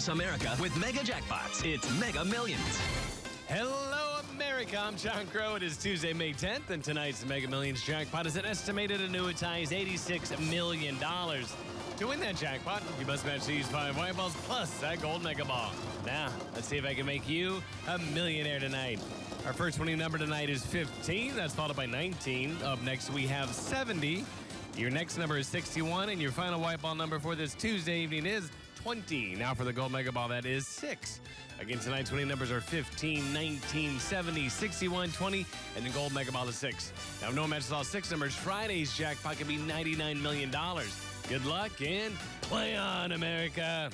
across America with mega jackpots. It's Mega Millions. Hello, America. I'm John Crow. It is Tuesday, May 10th, and tonight's Mega Millions jackpot is an estimated annuitized $86 million. To win that jackpot, you must match these five white balls plus that gold mega ball. Now, let's see if I can make you a millionaire tonight. Our first winning number tonight is 15. That's followed by 19. Up next, we have 70. Your next number is 61, and your final white ball number for this Tuesday evening is 20. Now for the gold mega ball, that is 6. Again, tonight's winning numbers are 15, 19, 70, 61, 20, and the gold mega ball is 6. Now, no one matches all six numbers, Friday's jackpot could be $99 million. Good luck and play on, America.